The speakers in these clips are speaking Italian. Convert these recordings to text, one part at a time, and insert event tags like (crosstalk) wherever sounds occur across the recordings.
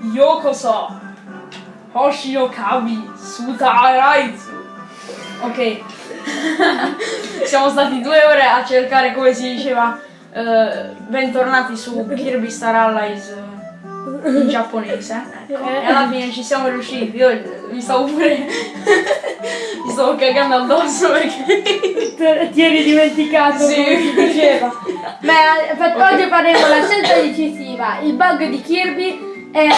Yokoso. Hoshinokabi Sutaraizu. Ok. (laughs) Siamo stati due ore a cercare come si diceva eh, bentornati su Kirby Star Allies eh, in giapponese. Ecco. E alla fine ci siamo riusciti. Io mi stavo pure. (laughs) mi stavo cagando addosso perché. Ti eri dimenticato Sì. come si diceva. (laughs) Beh, per- Ok. oggi faremo la scelta decisiva, il bug di Kirby e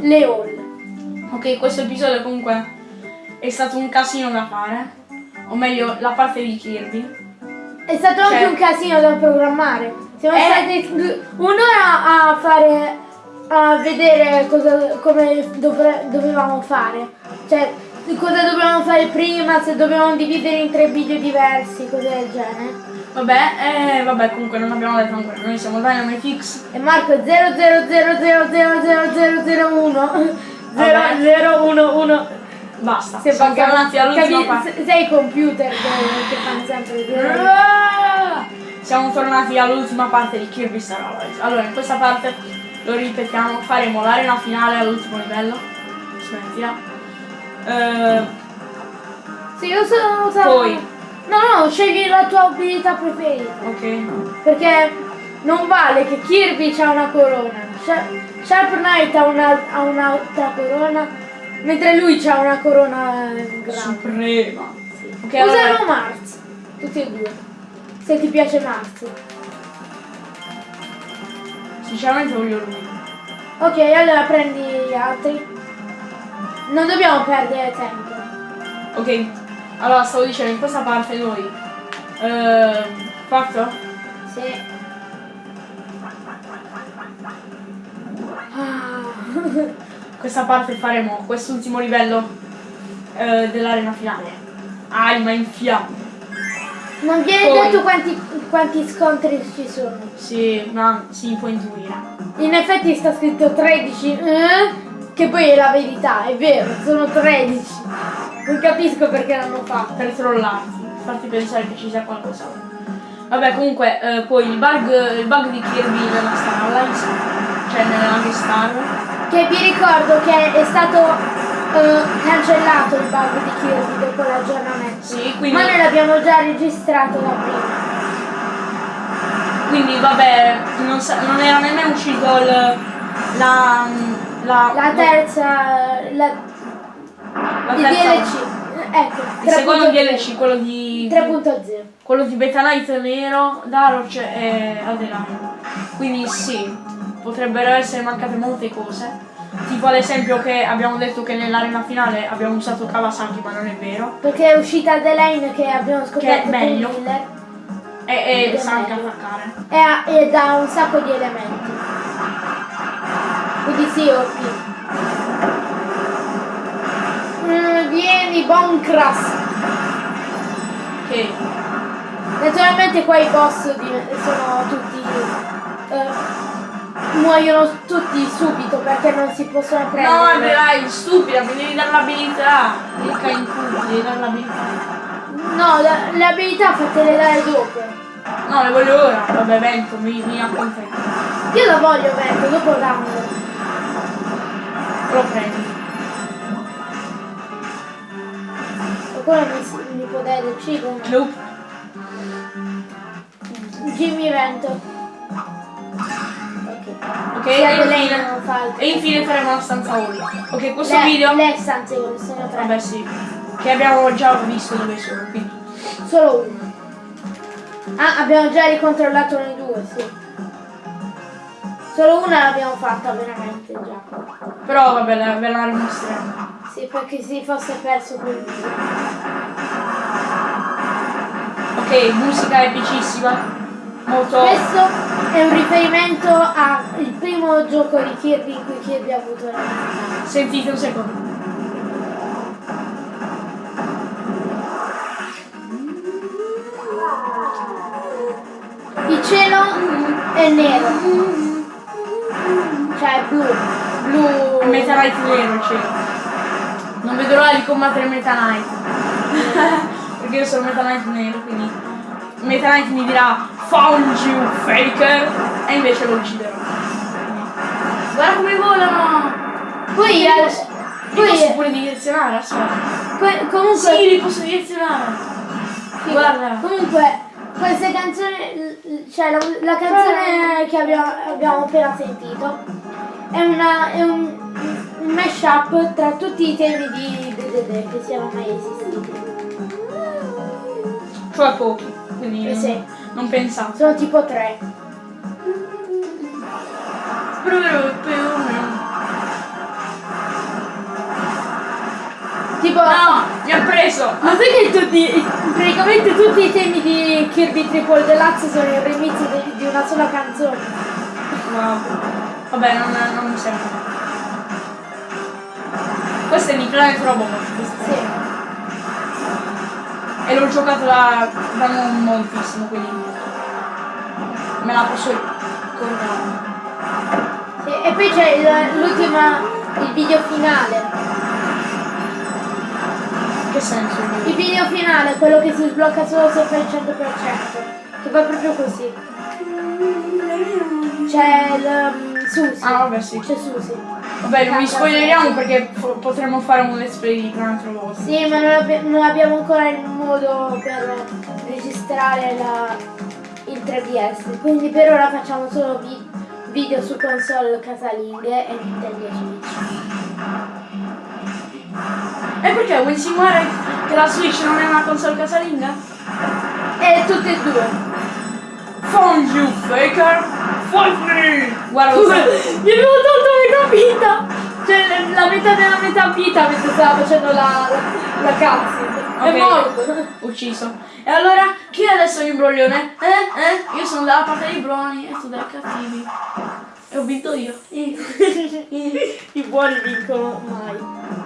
le all. Ok, questo episodio comunque è stato un casino da fare. O meglio, la parte di Kirby. È stato anche Cioè- un casino da programmare. Siamo Eh. stati un'ora a fare a vedere cosa, come dovre- dovevamo fare. Cioè, cosa dovevamo fare prima, se dovevamo dividere in tre video diversi, cose del genere. Vabbè, eh, vabbè, comunque non abbiamo detto ancora. Noi siamo Dynamitix. E Marco è 000000001 Vabbè. 0011 Basta. Se siamo tornati all'ultima parte. se- Sei computer che, che fanno sempre. Ah! Siamo tornati all'ultima parte di Kirby Star Allies. Allora, in questa parte lo ripetiamo, faremo l'arena finale all'ultimo livello. Smettila. Eh, Sì, io sono so- Poi. No, no, scegli la tua abilità preferita. ok. Perché non vale che Kirby ha una corona. Sha- Sharp Knight ha, una- un'altra corona. Mentre lui ha una corona eh, grande. Suprema. Ok, Usano allora. Mars. Tutti e due. Se ti piace Mars. Sinceramente voglio lui. Ok, allora prendi gli altri. Non dobbiamo perdere tempo. Ok. Allora, stavo dicendo, in questa parte noi. Eh, fatto? Sì. Ah. (laughs) questa parte faremo quest'ultimo livello eh, dell'arena finale. Anima in fiamme. Non viene Poi. detto quanti, quanti scontri ci sono. Sì, ma si può intuire. In effetti sta scritto 13, eh? che poi è la verità, è vero, sono 13. Non capisco perché l'hanno fatto. Per trollarti, farti pensare che ci sia qualcos'altro. Vabbè, comunque, eh, poi il bug, il bug di Kirby nella Star Allies, cioè nella Lucky Star. Che vi ricordo che è stato eh, cancellato il bug di Kirby dopo l'aggiornamento. Sì, quindi, Ma noi l'abbiamo già registrato da prima. quindi vabbè, non, sa- non era nemmeno uscito il, la, la, La terza, la, la il DLC. Ecco, Il secondo 3.0. DLC, quello di 3.0. quello di Beta Knight nero, Daroch e Alderan. Quindi sì, potrebbero essere mancate molte cose. Tipo ad esempio che abbiamo detto che nell'arena finale abbiamo usato Kawasaki, ma non è vero. Perché è uscita The Lane che abbiamo scoperto Che è meglio. E, e sa anche attaccare. e, ha- e dà un sacco di elementi. Quindi sì, OP. Vieni, Boncras. Ok. Naturalmente qua i boss sono tutti. eh, muoiono tutti subito perché non si possono No, prendere. dai, stupida, mi devi dare l'abilità. Ricca in culo, devi dare l'abilità. No, le abilità fatele dare dopo. No, le voglio ora. Vabbè, vento, mi, mi accontento. Io la voglio vento, dopo dammi. Lo prendi. Qualcuno mi, mi può dare del cibo? Nope. Jimmy Vento. Ok. Ok, Sia e infine, e faremo la stanza Oli. Ok, questo Le- video. Le stanze sono tre. Vabbè sì, che abbiamo già visto dove sono, quindi. Solo uno. Ah, abbiamo già ricontrollato noi due, sì. Solo una l'abbiamo fatta veramente già. Però vabbè, ve la rimostreremo. Sì, perché si fosse perso quel video. Ok, musica epicissima. Molto. Questo è un riferimento al primo gioco di Kirby in cui Kirby ha avuto la vita. Sentite un secondo. Il cielo è nero. Cioè blu. Blu. Meta Knight nero, cioè. Non vedo l'ora di combattere Meta Knight. (laughs) Perché io sono Meta Knight nero, quindi. Meta Knight mi dirà Found you, faker! E invece lo ucciderò. Guarda come volano! Poi, Li posso poi pure direzionare, aspetta. que- comunque, Sì, li posso direzionare. sì, guarda. comunque queste canzoni, cioè la, la canzone che abbiamo, abbiamo appena sentito è, una, è un, un mashup tra tutti i temi di DDD che siano mai esistiti. Cioè pochi. Quindi Eh non- sì. non pensate. Sono tipo tre. Tipo, No, mi ha preso. Ma sai che tutti, praticamente tutti i temi di Kirby Triple Deluxe sono il remix di, di una sola canzone. Wow. Vabbè, non, non mi serve. Questo è Robobot. questo. Sì. E l'ho giocato da, da non moltissimo, quindi me la posso ricordare. Sì, E poi c'è l'ultima, il video finale. Che senso? Il video finale quello che si sblocca solo se fai il 100%. Che va proprio così. C'è il um, Susi. Ah, vabbè, sì. C'è Susi. Vabbè, non vi spoileriamo perché po- potremmo fare un let's play di Planet Robobot. Sì, ma non, abbi- non abbiamo ancora il modo per registrare la- il 3DS, quindi per ora facciamo solo vi- video su console casalinghe e Nintendo Switch. E perché vuoi insinuare che la Switch non è una console casalinga? E tutte e due. Found you, faker! Fight me! Guarda, sai- Gli abbiamo tolto metà vita! Cioè la- metà della metà vita mentre stava facendo la, la, la cutscene. È morto. ucciso. E allora, chi è adesso l'imbroglione? Eh? Eh? Io sono dalla parte dei buoni e tu dai cattivi. E ho vinto io. I, (laughs) i buoni vincono mai.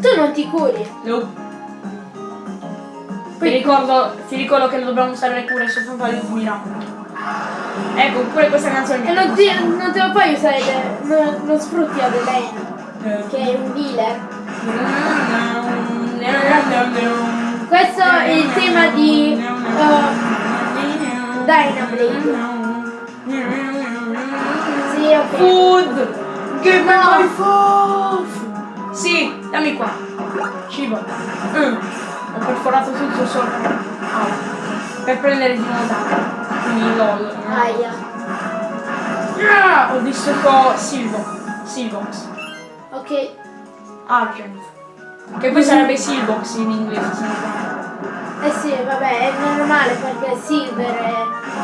Tu non ti curi. No. Ti ricordo, ti ricordo che dobbiamo usare le cure soltanto agli ultimi round. Ecco, pure questa canzone E non, ti, non te lo puoi usare, non, non sfrutti Adelaine, piace. che è un healer. Questo è il tema di uh, Dynablade. Sì, ok. Food! Give me my food! Sì, dammi qua. Cibo. Mm. Ho perforato tutto sopra. Au. Per prendere di nuovo. Quindi lol. Aia. Ah, ho distrutto Silvo. Silvox. Ok. Argent. Che poi sarebbe Silvox in inglese, se. Eh sì, vabbè, è normale perché silver è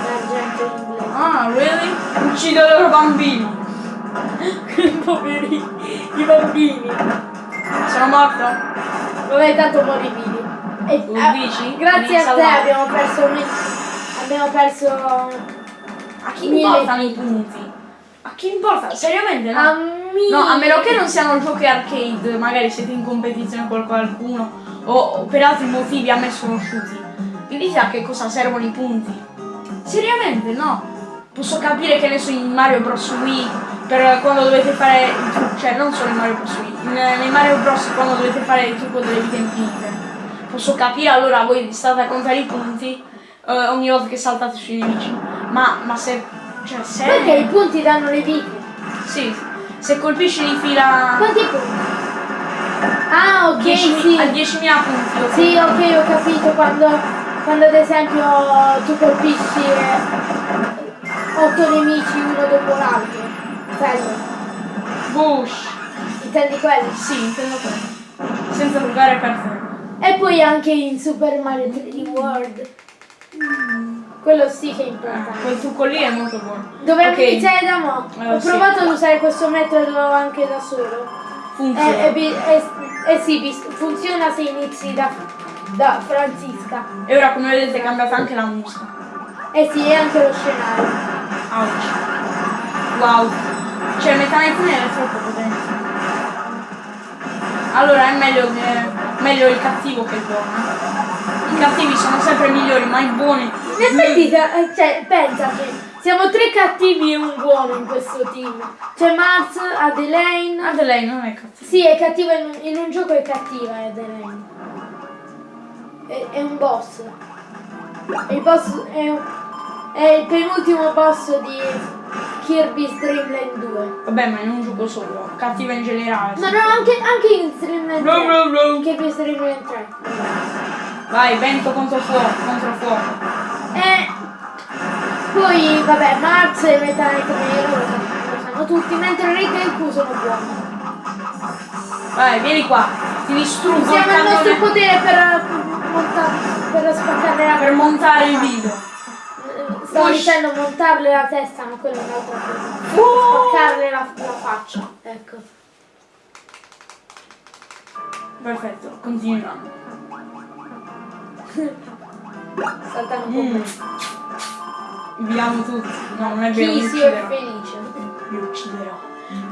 l'argento in inglese. Ah, really? Uccido i loro bambini. (laughs) Poverini, i bambini. Sono morto? Vabbè, tanto muori vivi. E, Tu ah, grazie a te abbiamo perso un- abbiamo perso A chi Mille- importano i punti? A chi importa? Seriamente no? a mi- No, a meno che non siano giochi arcade, magari siete in competizione con qualcuno o, per altri motivi a me sconosciuti. Vi dite a che cosa servono i punti? Seriamente no? Posso capire che ne so in Mario Bros. Wii per quando dovete fare il trucco, cioè non solo in Mario Bros. Nei Mario Bros. quando dovete fare il trucco delle vite infinite. Posso capire allora voi state a contare i punti eh, ogni volta che saltate sui nemici. Ma, ma se. Cioè se. Perché i punti danno le vite? Sì, se colpisci di fila Quanti punti? Ah, ok, 10 sì. a 10.000 punti. Sì, ok, ho capito quando, quando ad esempio tu colpisci 8 nemici uno dopo l'altro. Quello. Bush. Intendi quello? Sì, intendo quello. Senza giocare per te. E poi anche in Super Mario 3D World. Quello sì che è importante. quel trucco lì è molto buono. Dovremmo Ok, iniziare da mo'. Eh, Ho sì. provato ad usare questo metodo anche da solo. Funziona. Eh, eh, eh, eh sì, funziona se inizi da, da Francisca. E ora come vedete è cambiata anche la musica. Eh sì, e anche lo scenario. Ouch. Wow. Cioè Metanet Nero è troppo potente. Allora è meglio, che- meglio il cattivo che il buono. I cattivi sono sempre migliori, ma i buoni. In effetti, eh, cioè, pensaci, siamo tre cattivi e un buono in questo team. C'è Mars, Adelaine. Adelaide non è cattivo. Sì, è cattiva in un, in un gioco è cattiva Adelaine. È, è un boss. Il boss è, è il penultimo boss di, Kirby's Dream Land 2. Vabbè, ma in un gioco solo. Cattiva in generale. No, no, anche, anche in Dream Land 3. Brum, brum, brum. Kirby's Dream Land 3. Vai, vento contro fuoco, contro fuoco. E poi, vabbè, Max e Meta Knight Nero lo sanno, tutti, mentre Rick e il Q sono buoni. Vai, vieni qua. Ti distruggo il Usiamo il nostro potere per, monta- per spaccare la per montare il video. Stavo Push. dicendo montarle la testa, ma quella è un'altra cosa. Oh! Spaccarle la, la faccia, ecco. Perfetto, continuiamo. Saltano con Mm. me. Viviamo tutti. No, non è vero, Chi si è felice? Mi ucciderò.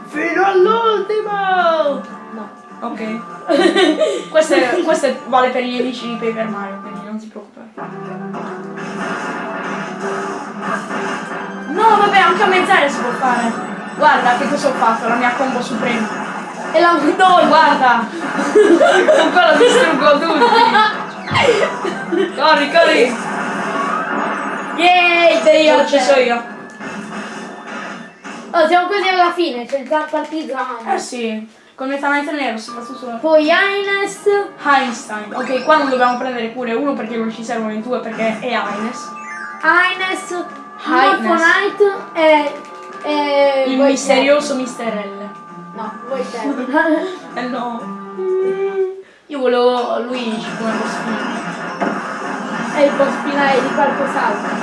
Fino all'ultimo! No. Ok. questo, è- questo è- vale per gli amici di Paper Mario, quindi non ti preoccupare. Anche a mezz'aria si può fare. Guarda che cosa ho fatto, la mia combo suprema. E la No, guarda! Con quello distruggo tutti! Corri, corri! Yay, dei Io ci so io. Oh, siamo quasi alla fine, c'è il partizano. Eh sì, con Meta Knight Nero soprattutto Poi Ines. Einstein. Ok, qua non dobbiamo prendere pure uno perché non ci servono i due perché è Ines. Ines. Morpho e. e Il Void misterioso Mr. L. No, voi (laughs) Eh no. Io volevo Luigi come boss finale. È il boss finale di qualcos'altro.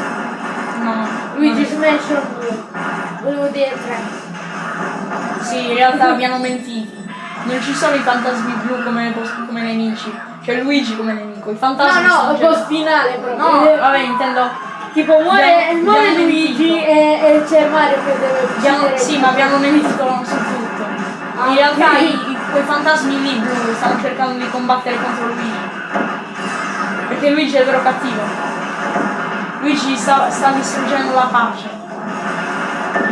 No. Luigi no. Mansion 2. Volevo dire 3. Sì, in realtà mi hanno mentito. Non ci sono i fantasmi blu come, come nemici. C'è Luigi come nemico. I No, fantasmi no, sono il già- boss finale proprio. No, vabbè, intendo. Tipo muore, Abbiamo- muore abbiamo Luigi e, e c'è Mario che deve uccidere. sì, ma abbiamo nemico su tutto. Ah, In realtà i, i- quei fantasmi lì blu stanno cercando di combattere contro Luigi. Perché Luigi è vero cattivo. Luigi sta, sta distruggendo la pace.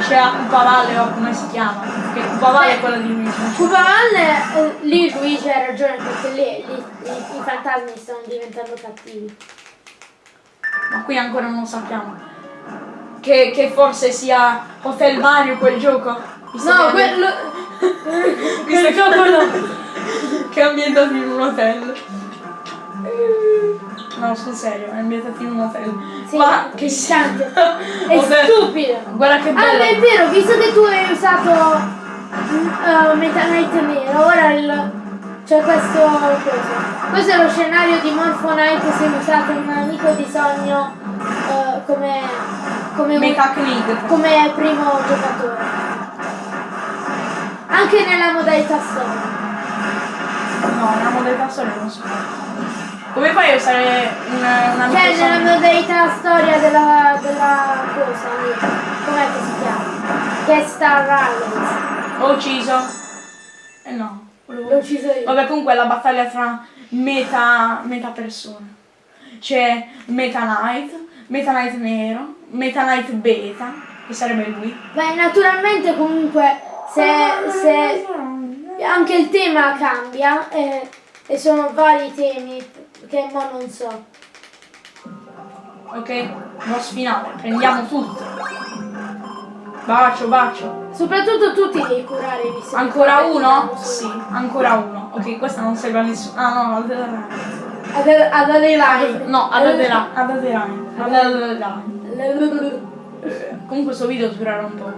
A Cupavalle o come si chiama. Che Cupavalle è quella di Luigi. Cubavalle, eh, lì Luigi ha ragione perché lì, lì- lì i fantasmi stanno diventando cattivi. Ma qui ancora non sappiamo. Che, che forse sia Hotel Mario quel gioco. Visto No, quello. (laughs) Quel gioco no. (laughs) che è ambientato in un hotel. No, sul serio, è ambientato in un hotel. Sì, Ma che si cante. (laughs) È stupido. Guarda che Ah, bello. è vero, visto che tu hai usato uh, Meta Knight nero, ora il, c'è questo cosa. Questo è lo scenario di Morpho Knight se usate un amico di sogno eh, come, come, Knig. come primo giocatore. Anche nella modalità storia. No, una modalità storia non so. Come fai a usare un, un amico Cioè nella modalità storia della, della cosa. Com'è che si chiama? Che Star Rivals. L'ho ucciso. Eh no. L'ho ucciso io. Vabbè, comunque è la battaglia tra meta, meta persone. C'è Meta Knight, Meta Knight nero, Meta Knight beta, che sarebbe lui. Beh, naturalmente comunque se, se anche il tema cambia eh, e sono vari temi che mo non so. Ok, boss finale, prendiamo tutto. Bacio, bacio. Soprattutto tu ti devi curare visto che Ancora uno? Sì, ancora uno. Ok, questa non serve a nessuno. Ah no, ad Ad, ad Adelaide. No, ad Adela- ad Adelaide. Ad Adelaide. Comunque questo video durerà un po'.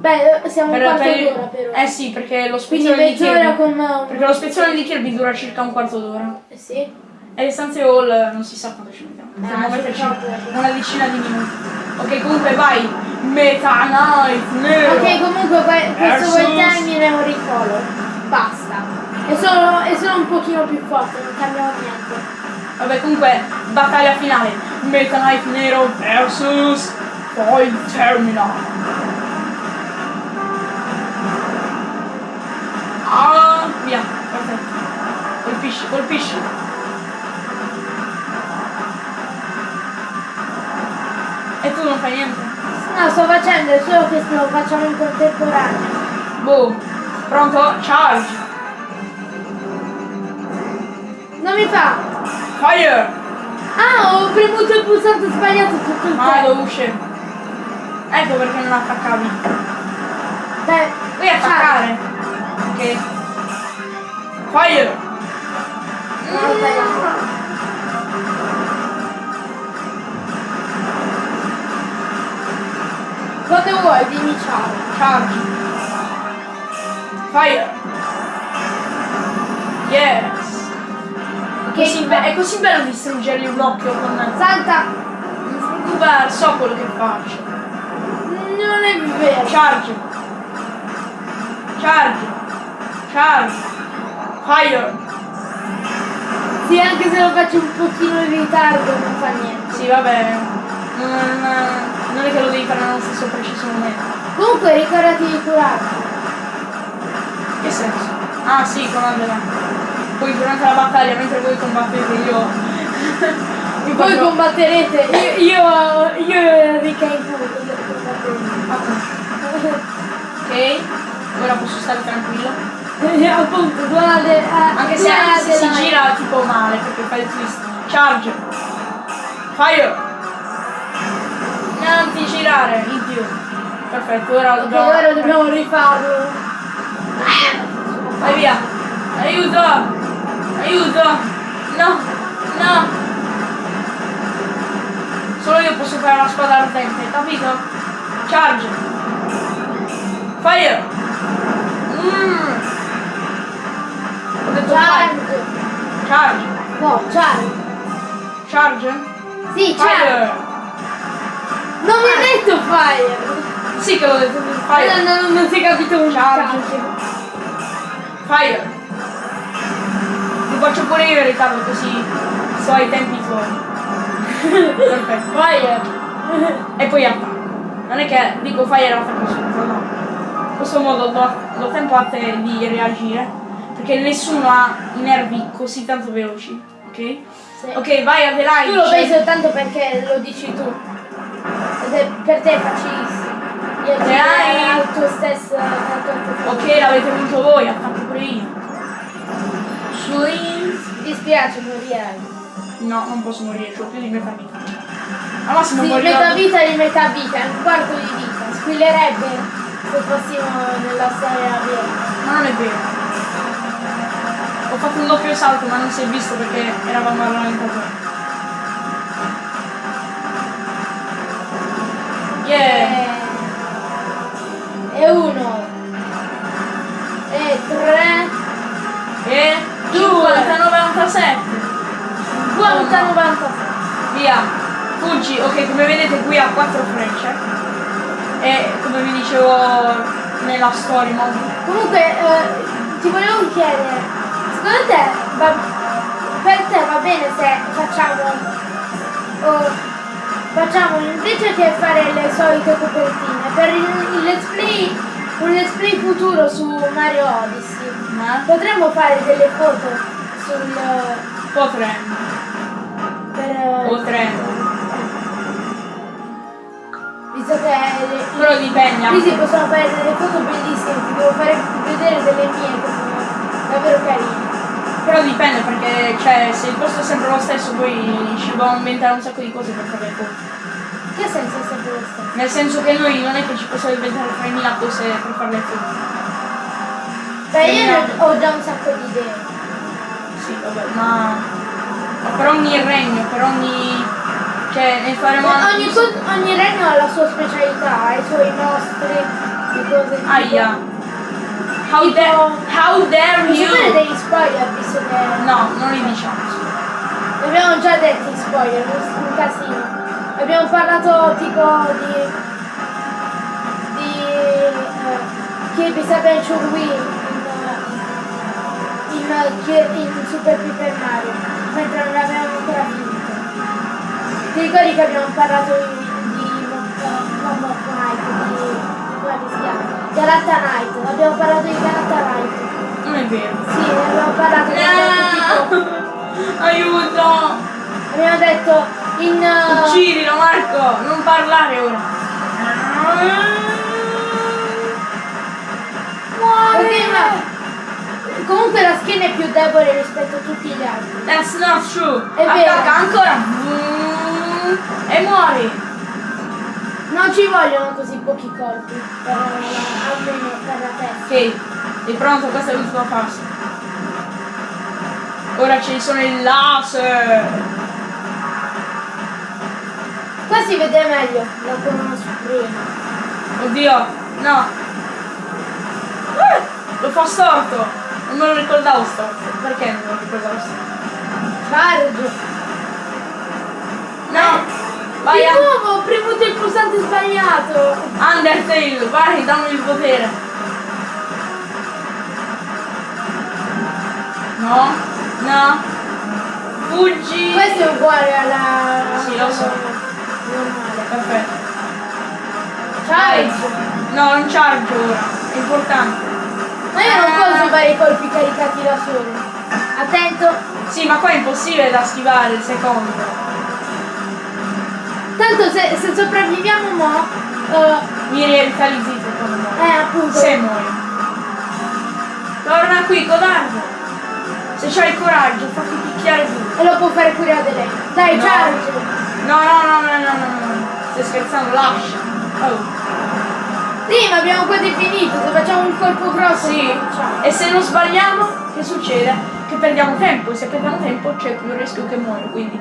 Beh, siamo un Per- quarto per- d'ora però. Eh sì, perché lo spezzone di Kirby. con un... Perché lo spezzone di Kirby dura circa un quarto d'ora. Eh sì. E le stanze hall non si sa quanto ci mettiamo. Potremmo Ah, mettiamo. una decina di minuti. Ok, comunque vai. Meta Knight nero. Ok, comunque que- questo quel termine è un ricolor. Basta. È solo, è solo un pochino più forte, non cambiamo niente. Vabbè, comunque, battaglia finale. Meta Knight nero versus Void Terminal. Ah, via, perfetto. Colpisci, colpisci. E tu non fai niente? No, sto facendo, è solo che lo facciamo in contemporanea. Boh. Pronto? Charge. Non mi fa! Fire. Ah, ho premuto il pulsante sbagliato tutto il Ah, tempo. devo uscire. Ecco perché non attaccavi. Beh, Puoi attaccare. Ok. Fire! No, Quando vuoi, dimmi ciao. Charge. Fire! Yes! Ok, Così è così bello distruggergli un occhio con... Salta! Non ti preoccupare, so quello che faccio. Non è vero. Charge! Charge! Charge! Fire! Sì, anche se lo faccio un pochino in ritardo, non fa niente. Sì, va bene. Non, non è che lo devi fare nello stesso preciso momento. Comunque ricordati di curarti. Che senso? Ah sì, con Andrea. Poi durante la battaglia, mentre voi combattete, io... (laughs) io Voi combatterete. Io, io, io e Enrica in. (laughs) Ok, ora posso stare tranquillo. Appunto, guarda. eh, Anche se, anche se si gira tipo male, perché fa il twist. Charge! Fire! Ti girare, più. Perfetto, ora Ok, dobbiamo... ora dobbiamo rifarlo. Vai via! Aiuto! Aiuto! No! No! Solo io posso fare la spada ardente, capito? Charge! Fire! Mm. Ho detto fire! Charge. Charge! No, charge. Charge? Sì, charge. Fire! Non mi hai detto fire. Sì che l'ho detto fire! Non, non, non si è capito un Charge. Fire! Ti faccio pure io Riccardo così so ai tempi tuoi. (laughs) Perfetto. Fire. E poi attacco. Non è che dico fai e attacco subito, no. In questo modo do, do tempo a te di reagire. Perché nessuno ha i nervi così tanto veloci. Ok? Sì. Ok, vai Adelaide. Tu lo fai soltanto perché lo dici tu. Ed è per te è facilissimo. Io direi al tuo stesso. Ok, l'avete voluto voi, attacco pure io. Swing. Mi dispiace, morirai. No, non posso morire, ho più di metà vita. Al massimo Sì, morirò. metà vita di metà vita, un quarto di vita. Squillerebbe se fossimo nella storia vera. Ma non è vero. Ho fatto un doppio salto ma non si è visto perché eravamo al Yeah! E uno. E tre. E Due. 50-97. 50, 90. Via! Fuggi, ok, come vedete qui ha quattro frecce. E come vi dicevo nella story mode. Comunque, eh, ti volevo chiedere, secondo te, va, per te va bene se facciamo, oh, facciamo invece che fare le solite copertine, per il, il let's play, un let's play futuro su Mario Odyssey, Ma potremmo fare delle foto sul... potremmo. per... Potremmo. visto che... le- Però dipende. Qui si possono fare delle foto bellissime, ti devo fare vedere delle mie che sono davvero carine. Però dipende perché cioè se il posto è sempre lo stesso poi ci dobbiamo inventare un sacco di cose per fare le foto. Che senso è sempre lo stesso? Nel senso che noi non è che ci possiamo inventare 3.000 cose per fare le foto. Beh, io ho già un sacco di idee. Sì, vabbè, ma, ma per ogni regno, per ogni... cioè ne faremo anche- Ogni, ogni regno ha la sua specialità, i suoi mostri, le cose tipo- Aia. How, dare, how dare you? degli spoiler, visto che No, non li diciamo. abbiamo già detti spoiler, un un casino. Abbiamo parlato tipo di... di... eh, Kirby's Adventure Wii in, in, in, Super Paper Mario, mentre non l'avevamo ancora finito. Ti ricordi che abbiamo parlato di, di Mo- non Mock Knight, di... come si chiama? Galata Knight, abbiamo parlato di Galata Knight. Non è vero. Sì, abbiamo parlato di tipo... No! (laughs) Aiuto! Abbiamo detto in... uh, Uccidilo Marco! Non parlare ora! ok, ma- Comunque la schiena è più debole rispetto a tutti gli altri. That's not true! È vero. Attacca ancora! Mm, E muori! No, Non ci vogliono così pochi colpi per almeno per la testa. Ok, è pronto, questa è l'ultima fase. Ora ci sono i laser. Qua si vede meglio la corona suprema. Oddio, no. Eh, lo fa storto. Non me lo ricordavo storto. Perché non me lo ricordavo storto? Charge! No! Vai, Di nuovo ho premuto il pulsante sbagliato! Undertale, vai, dammi il potere. No, no. Fuggi. Questo è uguale alla... Sì, lo so. Normale. Perfetto. Charge! No, non charge ora. È importante. Ma io non posso fare i colpi caricati da solo. Attento! Sì, ma qua è impossibile da schivare il secondo. Tanto se, se sopravviviamo mo... eh, Mi revitalizzi secondo me. eh, appunto. Se muoio. Torna qui, codardo. Se c'hai il coraggio, fatti picchiare tu. E lo può fare pure Adelaide. Dai, No. charge! No, no, no, no, no, no, no. Stai scherzando, lascia. Oh. Sì, ma abbiamo quasi finito. Se facciamo un colpo grosso... Sì. E se non sbagliamo, che succede? Che perdiamo tempo. E se perdiamo tempo c'è più rischio che muoio, quindi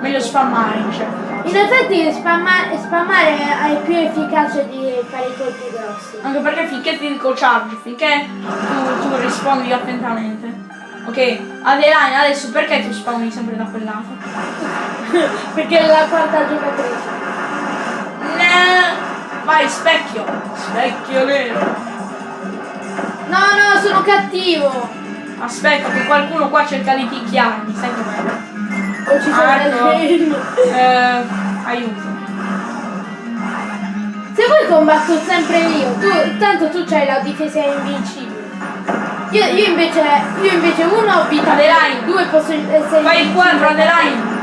meglio spammare in caso. In effetti spamma- spammare è più efficace di fare i colpi grossi. Anche perché finché ti dico charge, finché tu, tu rispondi attentamente. Ok, Adeline, adesso perché tu spawni sempre da quel lato? (laughs) Perché è la quarta giocatrice. No! Vai, specchio! Specchio nero! No, no, sono cattivo! Aspetta che qualcuno qua cerca di picchiarmi, sai com'è? Ho Marco. Adelaide. Eh, aiuto. Se vuoi combatto sempre io, tu, tanto tu c'hai la difesa invincibile. Io, io invece, io invece uno ho vita, Adelaide. due posso essere Fai il quadro, Adeline!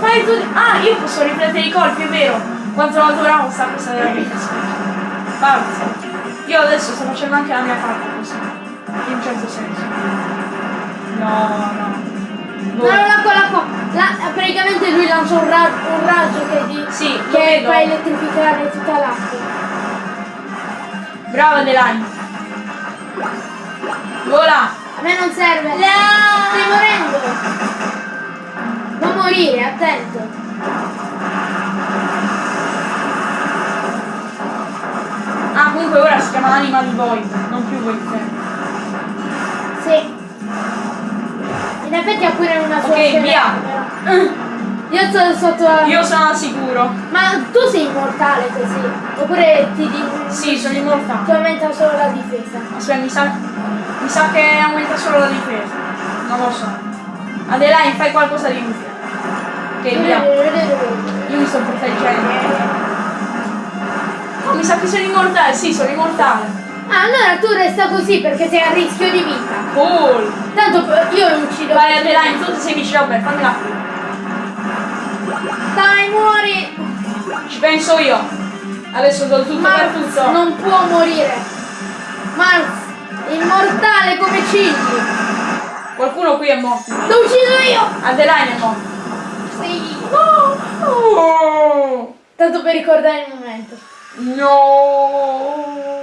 Fai tu... Ah, io posso riflettere i colpi, è vero! Quanto la duravo sta cosa della vita, Forza! Io adesso sto facendo anche la mia parte così. In un certo senso. No, no. No, no, là qua. Là, praticamente lui lancia un, ra- un raggio che, di, Sì, che fa elettrificare tutta l'acqua. Brava Adeline! Vola! A me non serve. No! Stai morendo. Non morire, attento. Ah, comunque ora si chiama Animal Void, non più Void Fan. Sì. In effetti ha pure una sua Ok, via. però. Io sono sotto la... Io sono al sicuro. Ma tu sei immortale così? Oppure ti, di... Sì, sono immortale. ti aumenta solo la difesa? Aspetta, mi sa, mi sa che aumenta solo la difesa. Non lo so. Adeline, fai qualcosa di utile. Ok, via. Io mi sto proteggendo. Oh, mi sa che sono immortale. Sì, sono immortale. Ah, allora tu resta così perché sei a rischio di vita. Cool. Tanto eh, io lo uccido. Vai Adeline, tu sei vicino a me, fammi la Dai, muori! Ci penso io. Adesso do tutto per Mars tutto. non può morire. Mars, immortale come Cigli. Qualcuno qui è morto. L'ho ucciso io! Adeline è morto. Sì. Oh. Tanto per ricordare il momento. No.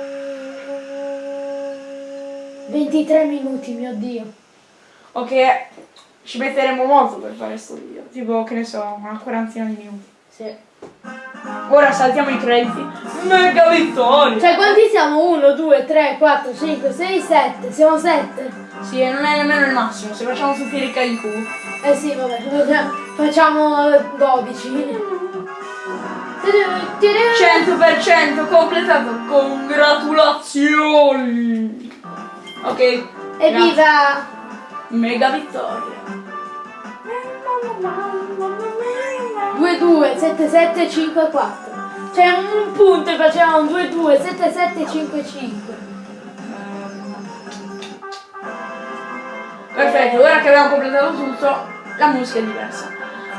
23 minuti, mio dio. Ok, ci metteremo molto per fare sto video. Tipo, che ne so, una quarantina di minuti. Sì. Ora saltiamo i crediti. Mega vittoria! Cioè quanti siamo? 1, 2, 3, 4, 5, 6, 7. Siamo 7. Sì, e non è nemmeno il massimo. Se facciamo tutti i ricca in culo. Eh sì, vabbè, faccia- facciamo 12. 100% completato. Congratulazioni! Ok. Evviva! Mega vittoria. 2, 2, 7, 7, 5, 4. Cioè un punto e facciamo un 2, 2, 7, 7, 5, 5. Perfetto, ora che abbiamo completato tutto, la musica è diversa.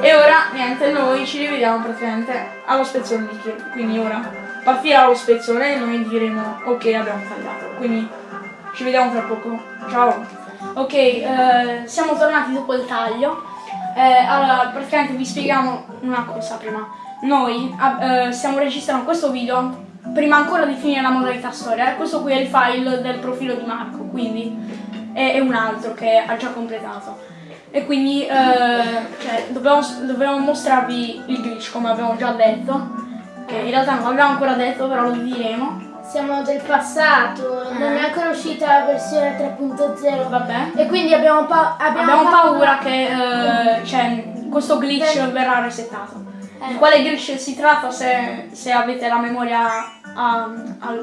E ora, niente, noi ci rivediamo praticamente allo spezzone di Kirby. Quindi ora partirà lo spezzone e noi diremo ok abbiamo tagliato. Quindi ci vediamo tra poco. Ciao! Ok, eh, siamo tornati dopo il taglio. Eh, allora, praticamente vi spieghiamo una cosa prima. noi eh, stiamo registrando questo video prima ancora di finire la modalità storia. Questo qui è il file del profilo di Marco, quindi è, è un altro che ha già completato. E quindi eh, cioè, dobbiamo, dobbiamo mostrarvi il glitch come abbiamo già detto. Che in realtà non l'abbiamo ancora detto, però lo diremo. Siamo del passato, non è ancora uscita la versione 3.0. Vabbè. E quindi abbiamo, pa- abbiamo, Abbiamo paura che eh, cioè, questo glitch Eh. verrà resettato. Di Eh. quale glitch si tratta se, se avete la memoria a, a,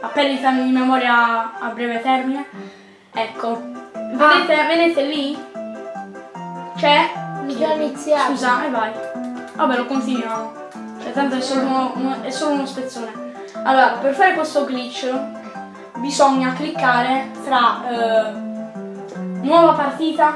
a perdita di memoria a breve termine? Ecco, vedete, vedete lì? C'è? Già iniziato. Scusa, e vai. Vabbè, lo continuiamo. Cioè, tanto è solo uno- è solo uno spezzone. Allora, per fare questo glitch bisogna cliccare tra eh, nuova partita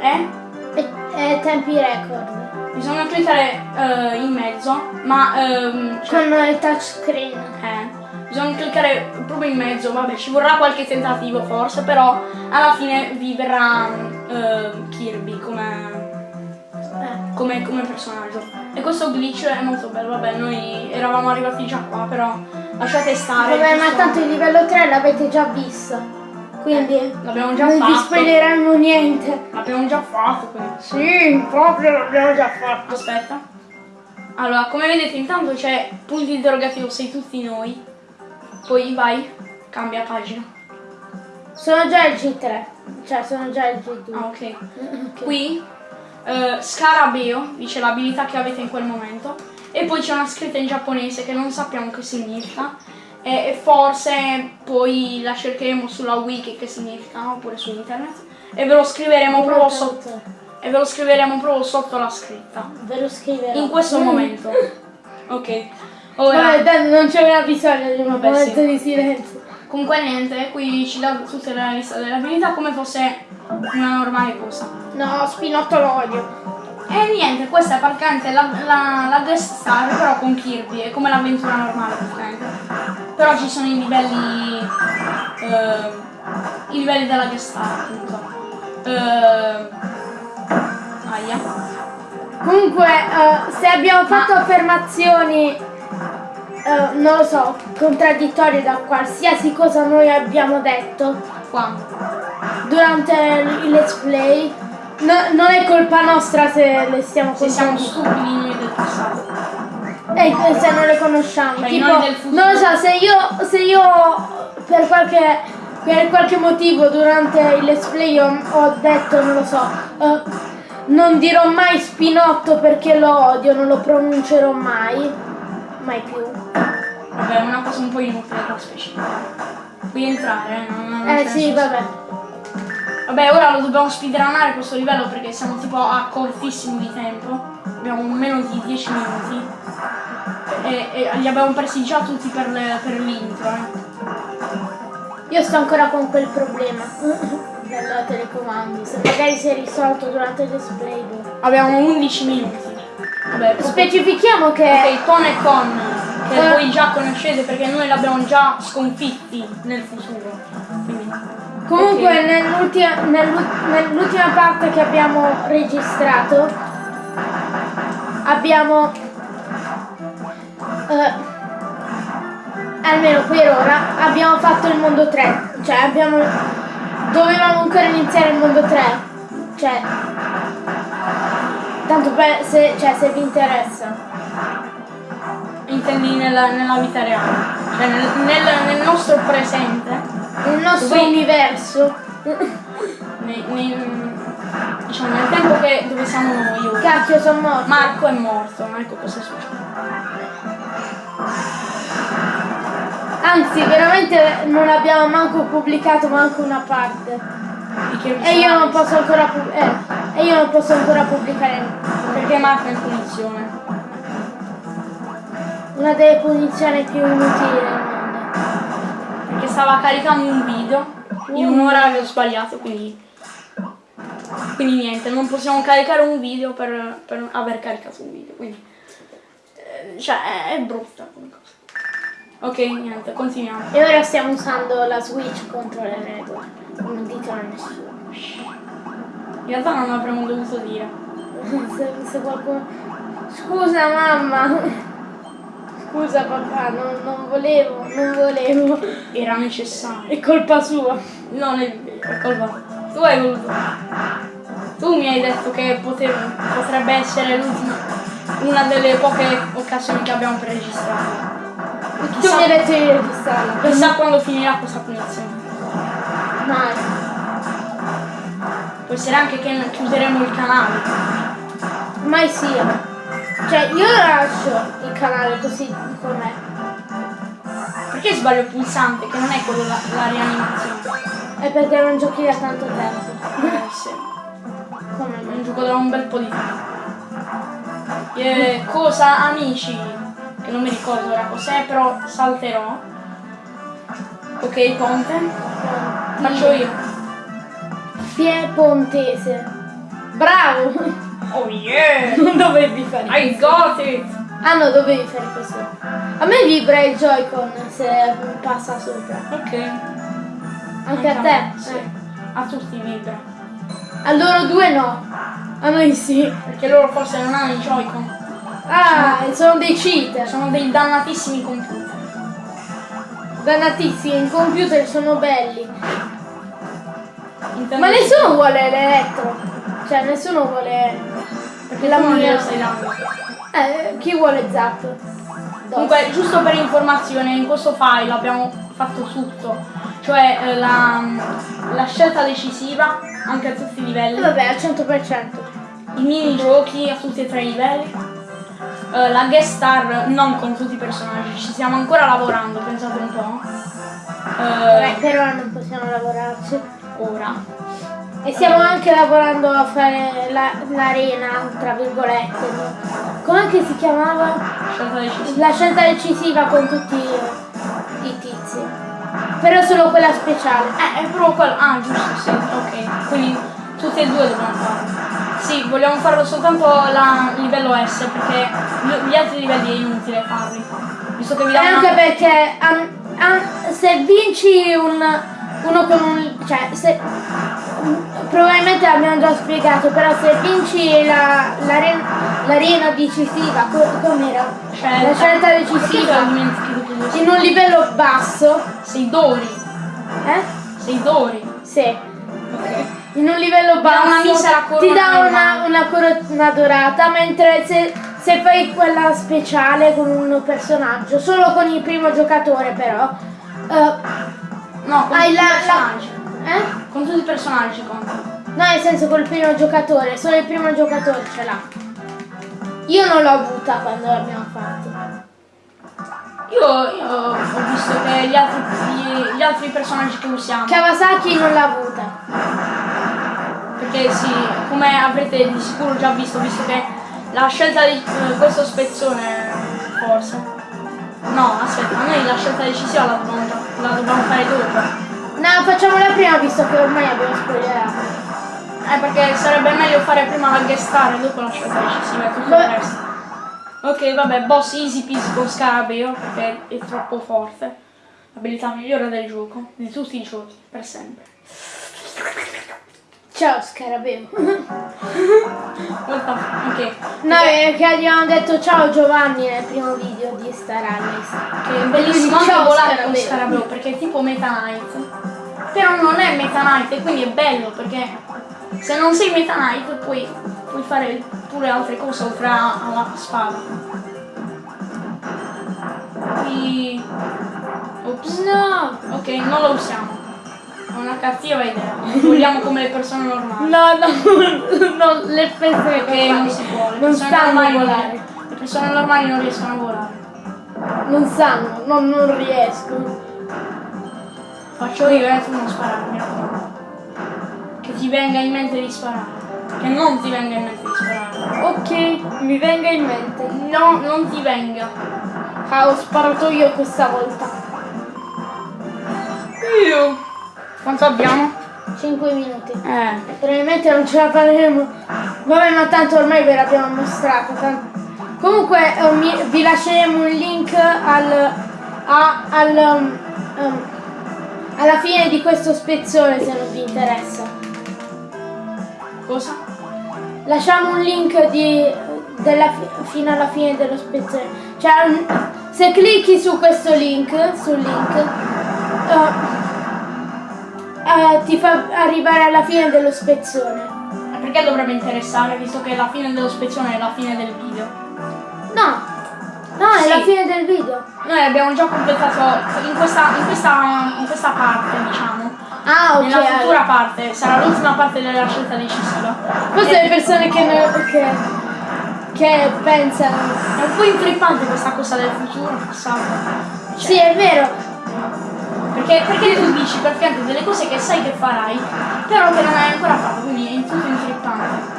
e E, e tempi record. bisogna cliccare eh, in mezzo, ma ehm, cioè, Con il touchscreen. eh, bisogna cliccare proprio in mezzo, vabbè, ci vorrà qualche tentativo forse, però alla fine vi verrà eh, Kirby come Eh. come, come personaggio. E questo glitch è molto bello, vabbè, noi eravamo arrivati già qua, però lasciate stare. Vabbè, ma tanto il livello 3 l'avete già visto. Quindi l'abbiamo già non vi fatto. spoileremo niente. L'abbiamo già fatto, quindi. Sì, proprio l'abbiamo già fatto. Aspetta. Allora, come vedete intanto c'è punto interrogativo sei tutti noi. Poi vai, cambia pagina. Sono già il G3. Cioè, sono già il G2. Ah, ok. (laughs) Ok. Qui eh, Scarabeo dice l'abilità che avete in quel momento. E poi c'è una scritta in giapponese che non sappiamo che significa. E, e forse poi la cercheremo sulla wiki che significa, oppure su internet. E ve lo scriveremo proprio sotto. E ve lo scriveremo proprio sotto la scritta. Ve lo scriverò. In questo Mm. momento. Ok. (laughs) Ora. Vabbè, non c'era bisogno di un momento sì. di silenzio. Comunque niente, qui ci dà tutta la lista delle abilità come fosse una normale cosa. No, Spinotto l'odio. E niente, questa è praticamente la, la, la guest star però con Kirby, è come l'avventura normale praticamente. Però ci sono i livelli. eh, i livelli della guest star appunto. Eh, aia. Comunque, eh, se abbiamo fatto affermazioni, eh, non lo so, contraddittorie da qualsiasi cosa noi abbiamo detto Qua. durante il let's play, no- non è colpa nostra se le stiamo Se siamo contando. stupidi noi del passato. E se non le conosciamo. Tipo, non lo so, se io, se io per qualche, per qualche motivo durante il let's play ho, ho detto, non lo so, eh, non dirò mai spinotto perché lo odio, non lo pronuncerò mai, mai più. Vabbè, è una cosa un po' inutile da specificare. Puoi entrare, eh? Non, non Eh sì, senso. vabbè. Vabbè, ora lo dobbiamo speedrunare questo livello perché siamo tipo a cortissimo di tempo. Abbiamo meno di 10 minuti. E, e li abbiamo presi già tutti per, l'intro. eh. Io sto ancora con quel problema del telecomando, se magari si è risolto durante il let's play. boh. Abbiamo 11 minuti. Vabbè, Specifichiamo che... Ok, Con e Con, che Eh. voi già conoscete perché noi l'abbiamo già sconfitti nel futuro. Quindi, Comunque ok. nell'ultima, nell'u- nell'ultima parte che abbiamo registrato abbiamo eh, almeno per ora abbiamo fatto il mondo 3 cioè abbiamo dovevamo ancora iniziare il mondo 3 cioè tanto per se, cioè, se vi interessa intendi nella, nella vita reale. Cioè nel, nel- nel nostro presente. il nostro Dove- universo nei- nei- diciamo nel tempo che dove siamo noi ora. cacchio sono morto Marco è morto, ecco cosa succede. Anzi, veramente non abbiamo manco pubblicato manco una parte. E io non posso ancora eh, e io non posso ancora pubblicare Perché Marco è in punizione. una delle punizioni più inutili del mondo. Perché stava caricando un video in un orario sbagliato, quindi. Quindi niente, non possiamo caricare un video per, per aver caricato un video, quindi. eh, Cioè, è, è brutta come cosa. Ok, niente, continuiamo. E ora stiamo usando la Switch contro le regole. Non ditelo a nessuno. In realtà non avremmo dovuto dire. (laughs) Se, se qualcuno. Scusa mamma. Scusa papà, non, non volevo, non volevo. Era necessario. È colpa sua. Non è vero, è colpa. Tu hai voluto. Tu mi hai detto che potevo- potrebbe essere l'ultima, una delle poche occasioni che abbiamo per registrare. Tu mi hai detto di registrarla. Chissà quando finirà questa punizione. Mai. Può essere anche che chiuderemo il canale. Mai sia. Cioè io lascio il canale così com'è. Perché sbaglio il pulsante, che non è quello la, la rianimazione? È perché non giochi da tanto tempo. (laughs) Eh, sì. Come me. Non gioco da un bel po' di tempo. Eh, cosa amici? Che non mi ricordo ora cos'è, però salterò. Ok, ponte. Faccio io. Piemontese. Bravo! Oh yeah! (laughs) Non dovevi fare I got it! Ah no, dovevi fare così. A me vibra il Joy-Con se passa sopra. Ok. Anche a te? Sì. Eh. A tutti vibra. A loro due no. A noi sì. Perché loro forse non hanno i Joy-Con. Ah, sono dei cheater. Sono dei dannatissimi computer. Dannatissimi, in computer sono belli. Ma nessuno vuole l'elettro. Cioè, nessuno vuole... Perché la glielo stai dando. Eh, chi vuole Zap? Comunque, giusto per informazione, in questo file abbiamo fatto tutto, cioè eh, la, la scelta decisiva anche a tutti i livelli, Vabbè, al 100%. i minigiochi a tutti e tre i livelli, eh, la guest star non con tutti i personaggi, ci stiamo ancora lavorando, pensate un po'. Vabbè, Eh, per ora non possiamo lavorarci. Ora. E stiamo anche lavorando a fare la- l'arena, tra virgolette. Com'è che si chiamava? La scelta decisiva con tutti i tizi. Però solo quella speciale. Eh, è proprio quello. Ah, giusto, sì, ok. Quindi tutti e due dobbiamo farlo. Sì, vogliamo farlo soltanto la livello S perché gli- altri livelli è inutile farli. Visto che vi E danno anche perché an- an- se vinci un, uno con un... cioè se... Probabilmente l'abbiamo già spiegato, però se vinci la- l'aren- l'arena decisiva, co- com'era? Scelta. La scelta decisiva in un livello basso, Sei Dori. eh? Sei Dori. Sì. Ok. In un livello basso ti dà una, una corona dorata, mentre se, se fai quella speciale con un personaggio, solo con il primo giocatore però, eh, No, con hai tutti la, i la- personaggi. eh? Con tutti i personaggi conta. No, nel senso col primo giocatore, solo il primo giocatore ce l'ha. Io non l'ho avuta quando l'abbiamo fatto. Io, io ho visto che gli altri, gli, gli altri personaggi che usiamo. Kawasaki non l'ha avuta. Perché sì, come avrete di sicuro già visto, visto che la scelta di eh, questo spezzone forse. No, aspetta, noi la scelta decisiva la già- la dobbiamo fare dopo. No, facciamola prima visto che ormai abbiamo spoilerato. Eh perché sarebbe meglio fare prima la guest star e dopo la scelta decisiva e tutto il Beh. resto. Ok, vabbè, boss easy peasy con Scarabeo perché è troppo forte. L'abilità migliore del gioco, di tutti i giochi, per sempre. Ciao Scarabeo. Ok. No, è che gli abbiamo detto ciao Giovanni nel primo video di Star Allies. Che è bellissimo anche volare con Scarabeo. Perché è tipo Meta Knight. Però non è Meta Knight e quindi è bello perché se non sei Meta Knight puoi, puoi fare pure altre cose oltre alla spada. Qui... Ops. No! Ok, non lo usiamo. Una cattiva idea. Vogliamo come le persone normali. No, no, (laughs) no, le persone Perché non si può. Le non non- volare. Le persone normali non riescono a volare. Non sanno, no, non riesco. Faccio io e tu non sparare, mi raccomando. Che ti venga in mente di sparare. Che non ti venga in mente di sparare. Ok, mi venga in mente. No, non ti venga. Ah, ho sparato io questa volta. Io. Quanto abbiamo? 5 minuti. Eh. Probabilmente non ce la faremo. Vabbè, ma tanto ormai ve l'abbiamo mostrato. tan- Comunque mi- vi lasceremo un link al, a- al, um, um, alla fine di questo spezzone se non vi interessa. Cosa? Lasciamo un link di, della fi- fino alla fine dello spezzone. Cioè, se clicchi su questo link, sul link, eh, eh, ti fa arrivare alla fine dello spezzone. E Perché dovrebbe interessare, visto che la fine dello spezzone è la fine del video? No, no, è Sì. la fine del video. Noi abbiamo già completato in questa, in questa, in questa parte, diciamo. Ah, ok. Nella futura parte, sarà l'ultima parte della scelta decisiva. Queste le persone che, ne- che, che pensano. È un po' intrippante questa cosa del futuro fissato. Cioè, Sì, è vero. Perché, perché tu dici per fianco delle cose che sai che farai, però che non hai ancora fatto, quindi è tutto intrippante.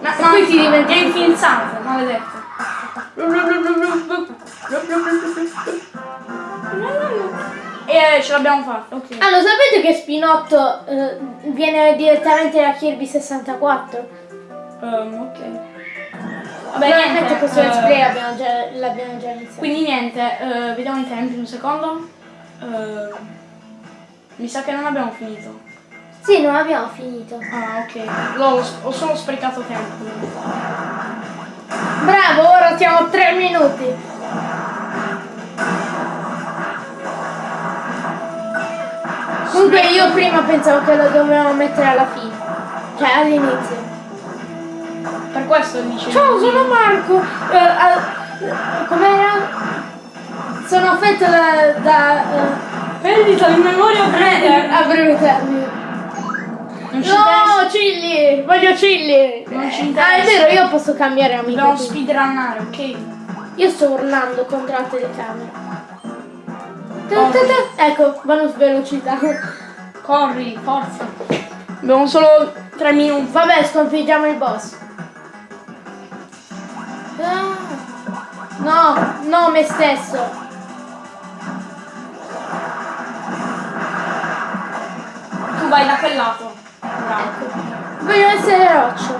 Ma, ma poi ti diventi- infilzante, maledetto. E eh, ce l'abbiamo fatta, ok. Ah, lo sapete che Spinotto eh, viene direttamente da Kirby 64? Ehm, ok. Vabbè, niente, questo eh, let's play l'abbiamo già, già iniziato. Quindi niente, eh, vediamo i tempi un secondo. Eh, mi sa che non abbiamo finito. Sì, non abbiamo finito. Ah, ok. L'ho- ho solo sprecato tempo. Bravo, ora siamo a 3 minuti. Comunque io prima pensavo che lo dovevamo mettere alla fine. Cioè all'inizio. Per questo dice. Ciao, sono Marco. Eh, ah, com'era? Sono affetto da... da eh, Perdita di memoria breve. a breve termine. Non No, Cilli! Voglio Cilli! Non ci Ah, è interessa. vero, io posso cambiare amico. Dobbiamo speedrunnare, ok? Io sto urlando contro la telecamera. Ta- ta- ta- Ecco, bonus velocità. Corri, forza. Abbiamo solo tre minuti. Vabbè, sconfiggiamo il boss. Ah. No, no, me stesso. Vai da quel lato. Bravo. Voglio essere roccio.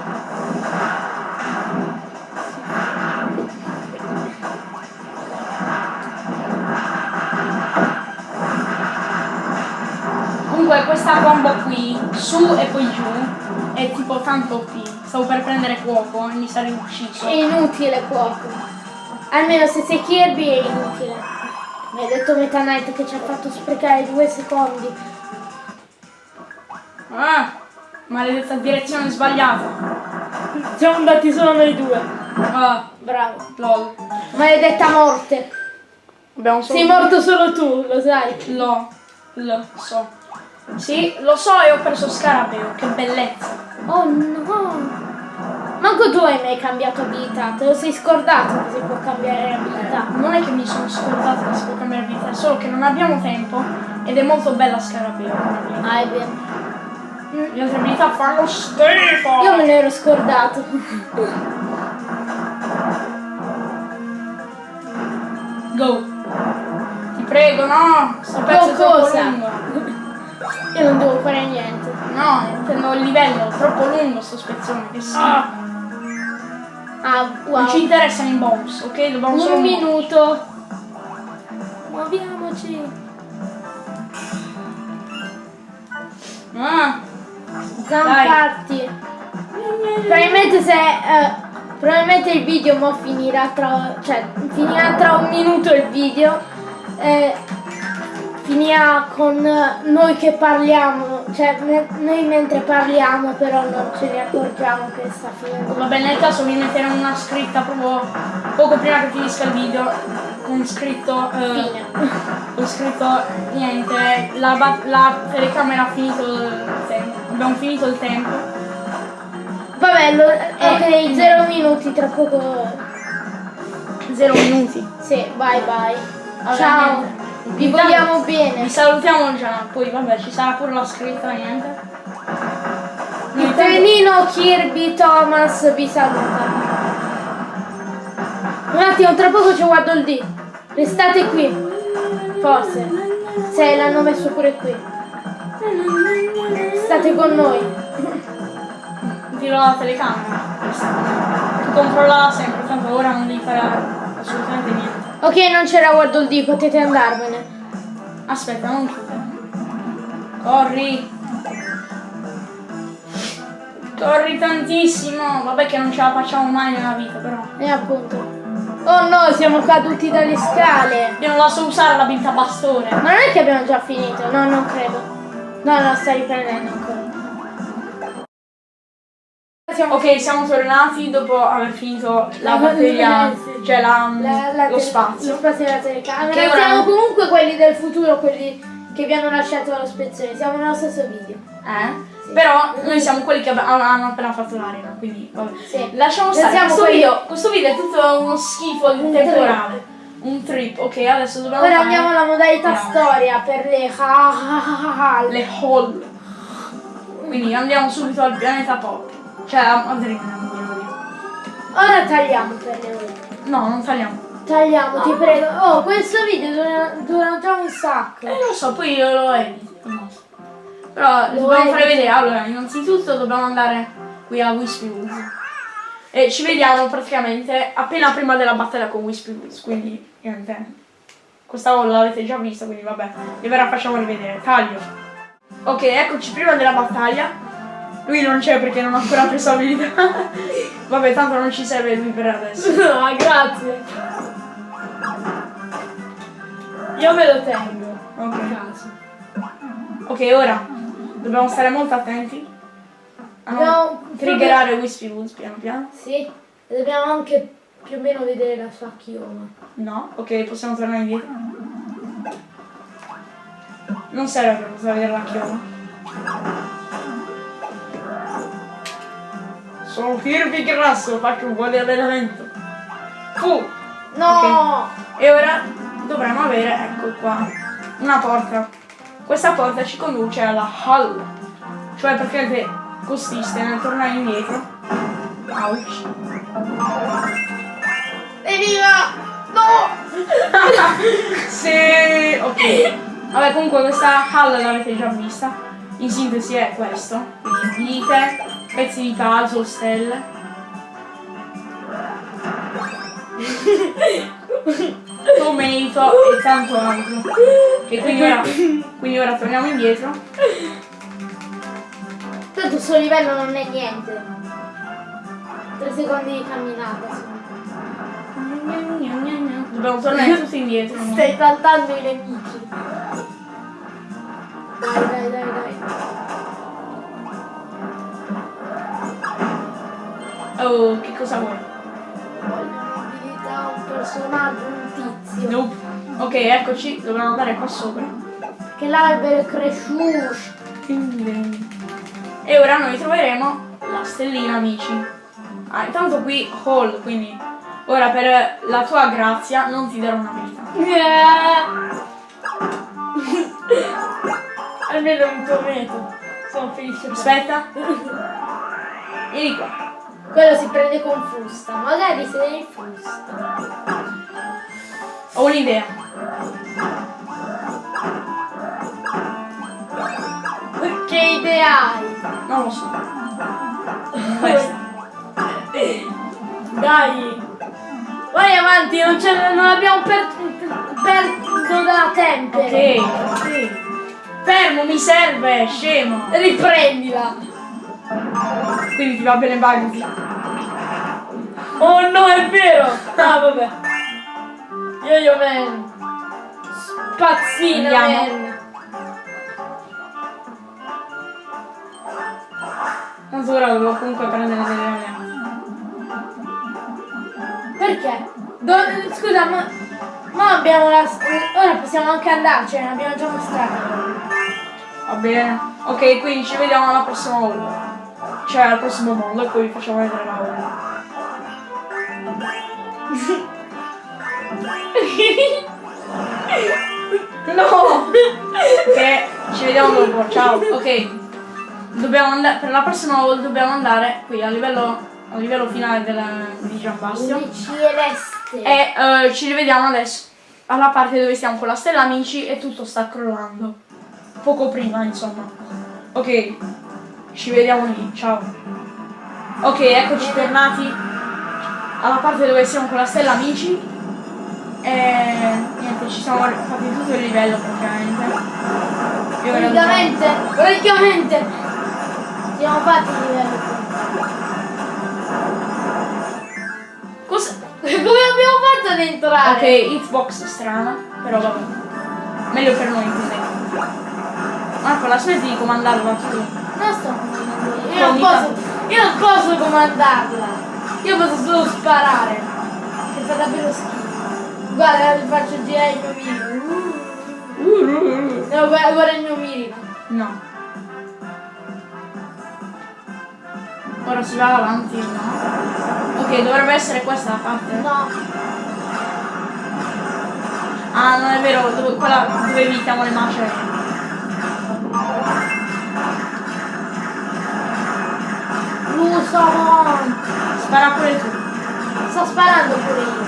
Comunque questa combo qui, su e poi giù, è tipo tanto OP. Stavo per prendere fuoco e mi sarei ucciso. È inutile cuoco. Almeno se sei Kirby è inutile. Mi ha detto Meta Knight che ci ha fatto sprecare due secondi. Ah, maledetta direzione sbagliata. Siamo andati solo noi due. Ah, Bravo. lol. Maledetta morte. Abbiamo solo... Sei morto solo tu, lo sai. Lo, lo so. Sì, lo so e ho preso Scarabeo, che bellezza. Oh no! Manco tu hai mai cambiato abilità, te lo sei scordato che si può cambiare abilità. Non è che mi sono scordato che si può cambiare vita, è solo che non abbiamo tempo ed è molto bella Scarabeo. abilità. Ah, è vero. Le altre abilità fanno schifo. Io me ne ero scordato. Go. Ti prego, no. Sto pezzo cosa? lungo. Io non devo fare niente. No, intendo il livello, è troppo lungo sto spezzone, che schifo. Ah, wow. Non ci interessano i bonus, ok? Dobbiamo solo Un muoverci. minuto. Muoviamoci. Ah, Zamparti. Probabilmente se... eh, probabilmente il video mo finirà tra... Cioè, finirà tra un minuto il video. eh, finirà con eh, noi che parliamo. Cioè, me- noi mentre parliamo però non ce ne accorgiamo che sta finendo. vabbè, nel caso vi metteremo una scritta proprio poco prima che finisca il video con scritto... eh, Fine. Ho scritto niente, la, la telecamera ha finito il tempo. Abbiamo finito il tempo. Vabbè, lo- Eh. ok, zero minuti, tra poco... Zero minuti. Sì, bye bye. Vabbè, Ciao, vi Intanto vogliamo Vi bene. salutiamo già, poi vabbè ci sarà pure la scritta, niente. Il intanto- trenino Kirby Thomas vi saluta. Un attimo, tra poco c'è Waddle Dee. Restate qui. Forse. Se l'hanno messo pure qui. State con noi. Tiro la telecamera. Tu controllala sempre, tanto ora non devi fare assolutamente niente. Ok, non c'era Waddle Dee, potete andarvene. Aspetta, non chiudere. Corri! Corri tantissimo! Vabbè che non ce la facciamo mai nella vita, però. E appunto. Oh no, siamo caduti dalle scale. Io non la so usare l'abilità bastone. Ma non è che abbiamo già finito? No, non credo. No, no, stai riprendendo ancora. Siamo Ok, siamo tornati dopo aver finito la batteria, Eh, sì. cioè la- La- la lo spazio. Lo spazio della telecamera. Che ora- Siamo comunque quelli del futuro, quelli che vi hanno lasciato la spezzone. Siamo nello stesso video. Eh? Però noi siamo quelli che hanno appena fatto l'arena, quindi vabbè. Sì. Lasciamo stare. siamo Questo quelli- video, questo video è tutto uno schifo temporale. Un trip. Ok, adesso dobbiamo Ora fare andiamo alla modalità Andiamo. storia per le hall. le hall. Quindi andiamo subito al pianeta pop. Cioè a Madrid, non volevo dire. Ora tagliamo per le ore. No, non tagliamo. Tagliamo, ti prego. Oh, questo video dura, dura già un sacco. Eh, lo so, poi io lo edito. no. Però Lo dobbiamo fare vedere. Allora, innanzitutto dobbiamo andare qui a Wispy Woods. E ci vediamo praticamente appena prima della battaglia con Wispy. Quindi, niente. Questa l'avete già vista, quindi vabbè. E ora facciamo rivedere. Taglio. Ok, eccoci prima della battaglia. Lui non c'è perché non ha ancora preso abilità. (laughs) vabbè, tanto non ci serve lui per adesso. No, (laughs) grazie. Io me lo tengo. Ok. Ok, ora dobbiamo stare molto attenti Dobbiamo- triggerare Wispy Woods piano piano. Sì. E dobbiamo anche più o meno vedere la sua chioma. No, ok, possiamo tornare indietro. Non serve per poter vedere la chioma. Sono Kirby grasso, faccio un po' di allenamento. Fu! No! E ora dovremmo avere, ecco qua, una porta. Questa porta ci conduce alla hall. Cioè praticamente consiste nel tornare indietro. Ouch. Evviva! No! (laughs) sì, ok. Vabbè, comunque questa hall l'avete già vista. In sintesi è questo. Quindi vite, pezzi di puzzle, stelle. (laughs) Tomato e tanto altro. E quindi ora, quindi ora torniamo indietro. Tanto il suo livello non è niente. Tre secondi di camminata. Dobbiamo tornare tutti indietro. Stai saltando i nemici. Dai, dai, dai, dai. Oh, che cosa vuoi? Voglio un personaggio, un tizio. Nope. Ok, eccoci, dobbiamo andare qua sopra. Che l'albero è cresciuto. E ora noi troveremo la stellina, amici. Ah, intanto qui Hall, quindi ora per la tua grazia non ti darò una vita. (laughs) Almeno un tomato. Sono felice. Aspetta. Vieni qua. Quello si prende con frusta. Magari se ne frusta. Ho un'idea. Che idea hai? Non lo so. Dai! Vai avanti, non, non abbiamo per, perso da tempo. Ok, ok. Fermo, mi serve, scemo. Riprendila. Quindi ti va bene Bugsy. Oh no, è vero! Ah, vabbè. Yo-yo man. Spazzina Andiamo. man. Tanto ora devo comunque prendere delle alleanze. Perché? Do- scusa, ma, ma abbiamo la... Ora possiamo anche andarcene, l'abbiamo già mostrato. Va bene. Ok, quindi ci vediamo alla prossima volta. Cioè al prossimo mondo e poi vi facciamo vedere la volta. (laughs) no! Ok, ci vediamo dopo, ciao. Ok. Dobbiamo andare. Per la prossima volta dobbiamo andare qui a livello. a livello finale della, di Giambastio. E eh, ci rivediamo adesso alla parte dove stiamo con la stella amici e tutto sta crollando. Poco prima, insomma. Ok, ci vediamo lì, ciao. Ok, eccoci tornati alla parte dove siamo con la stella amici. E niente, ci siamo fatti tutto il livello praticamente. Praticamente, praticamente. Siamo fatti di livello Cosa? (laughs) Come abbiamo fatto ad entrare? Ok, hitbox strana, però vabbè. Meglio per noi così. Marco, la smetti di comandarla tu. Non sto comandando io. Io Non posso, io non posso comandarla. Io posso solo sparare. Che fa davvero schifo. Guarda, faccio girare il mio mirino. Uh, uh, uh. No, guarda, guarda il mio mirino. No. Ora si va avanti, no? Ok, dovrebbe essere questa la parte. No. Ah, non è vero, dove, quella dove evitiamo le macerie. Lusamon. Spara pure tu. Sto sparando pure io.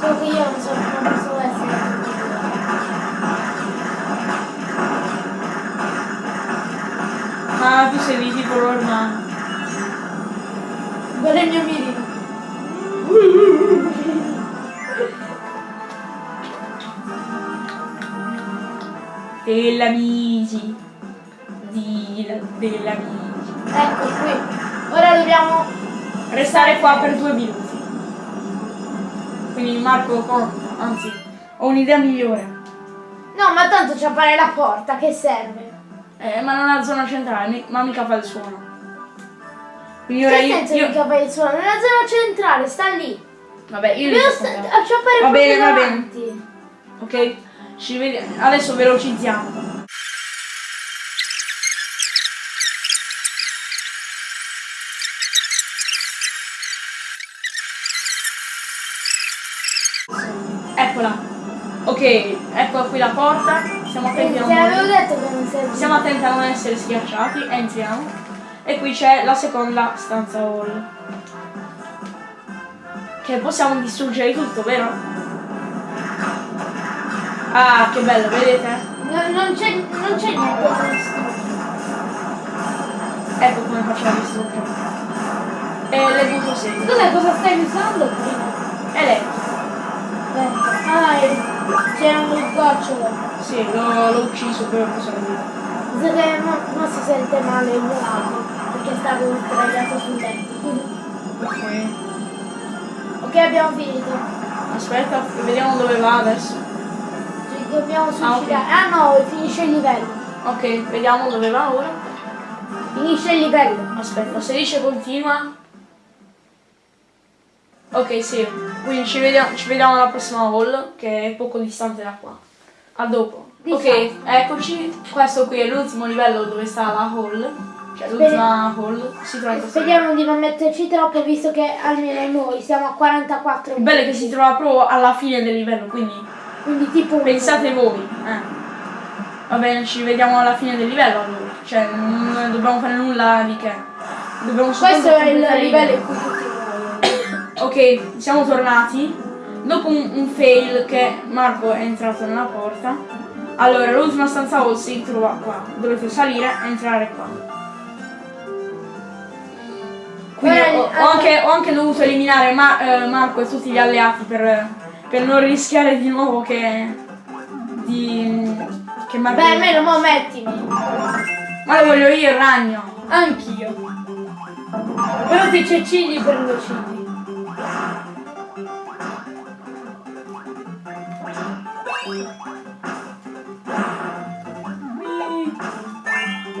Solo che io non so Ah, tu sei di tipo normal. Guarda il mio mirino. Dell'amici. Dell'amici. Ecco qui. Ora dobbiamo. Restare qua per due minuti. Quindi Marco, oh, anzi, ho un'idea migliore. No, ma tanto c'è fare la porta, che serve? Eh, ma non ha zona centrale, mi- ma mica fa il suono. Quindi ora Che io, senso io- mica fai il suono? Nella zona centrale, sta lì. Vabbè, io sto sta- fare Va bene, va bene. Ok? Ci vediamo. Adesso velocizziamo. Eccola. Ok, ecco qui la porta. Stiamo attenti a Te non non. Stiamo attenti a non essere schiacciati. Entriamo. E qui c'è la seconda stanza hall. Che possiamo distruggere tutto, vero? Ah, che bello, vedete? No, non c'è niente da distruggere. Ecco come facciamo a distruggere. E le butto sempre. Scusa, cosa stai usando prima? Elettrico. Ah, e- c'era un gocciolo. Sì, l'ho, l'ho ucciso per cosa lui. So che mo si sente male il mio lato, perché stavo sdraiato sul letto. Ok. Ok, abbiamo finito. Aspetta, vediamo dove va adesso. Ci dobbiamo Ah, ok. suicidare. Ah no, finisce il livello. Ok, vediamo dove va ora. Finisce il livello. Aspetta, se dice continua. Ok, sì. Quindi ci vediamo, ci vediamo alla prossima hall, che è poco distante da qua. A dopo. Ok, eccoci. Questo qui è l'ultimo livello dove sta la hall. Cioè l'ultima hall. Si trova Speriamo di non metterci troppo, visto che almeno noi siamo a 44 Il bello è che si trova proprio alla fine del livello, quindi Quindi tipo pensate voi. Eh. Va bene, ci vediamo alla fine del livello allora. Cioè, non dobbiamo fare nulla di che. Dobbiamo Questo è il livello in cui. Ok, siamo tornati. Dopo un, un fail che Marco è entrato nella porta. Allora, l'ultima stanza hall si trova qua. Dovete salire e entrare qua. Quindi ho, ho anche, ho anche dovuto eliminare Ma- eh, Marco e tutti gli alleati per, per non rischiare di nuovo che... Di, che Marco... Beh, almeno mo mettimi. Ma lo voglio io il ragno. Anch'io. Però ti c'è cigli per due cigli.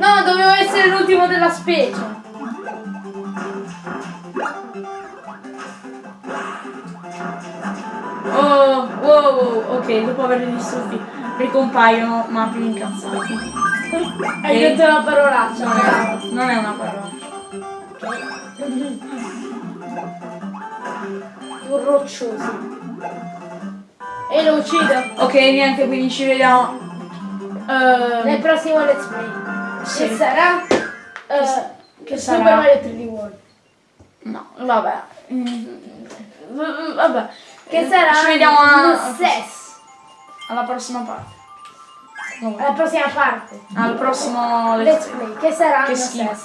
No, dovevo essere l'ultimo della specie. Oh, wow, wow, ok, dopo averli distrutti ricompaiono ma più incazzati. Hai Ok. detto la parolaccia. Non è, non è una parola. Più rocciosi. E lo uccido. Ok, niente, quindi ci vediamo. Nel Ehm, prossimo let's play. Sì. Che sarà? eh, che Super sarà? Mario 3D World. no, vabbè. Mm, Vabbè. Che sarà? Ci vediamo a- lo stesso. alla prossima parte. Alla prossima parte. Al prossimo Let's play. play. Che sarà? Che.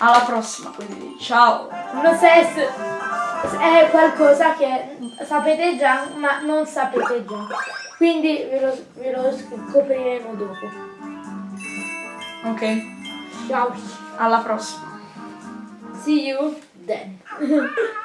Alla prossima, quindi ciao. Lo stesso è qualcosa che sapete già, ma non sapete già. Quindi ve lo, ve lo scopriremo dopo. Ok, Ciao. alla prossima. See you. Danny. (laughs)